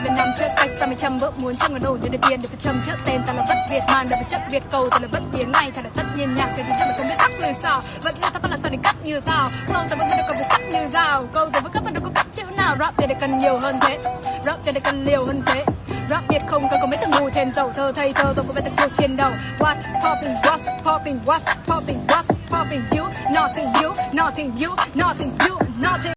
sao bên năm trước tay sao mày chăm vợ muốn trong ngàn đồ nhận được tiền. Được phải châm trước tên ta là bất việt man được phải chất việt cầu ta là bất biến này thật là tất nhiên nhạc cái gì mà không biết tắt lời sao. Vẫn là ta vẫn là sao để cắt như tao không ta vẫn đâu còn phải sắc như dao câu giờ vẫn các bạn đâu có cắt chữ nào. Rap để cần nhiều hơn thế. Rap để cần nhiều hơn thế. Rap Việt không cần có mấy thằng ngu thêm dầu thơ thay thơ tôi có vẻ thật cuộc chiến đầu What popping, What popping, What popping, What popping You, nothing you, nothing you, nothing you,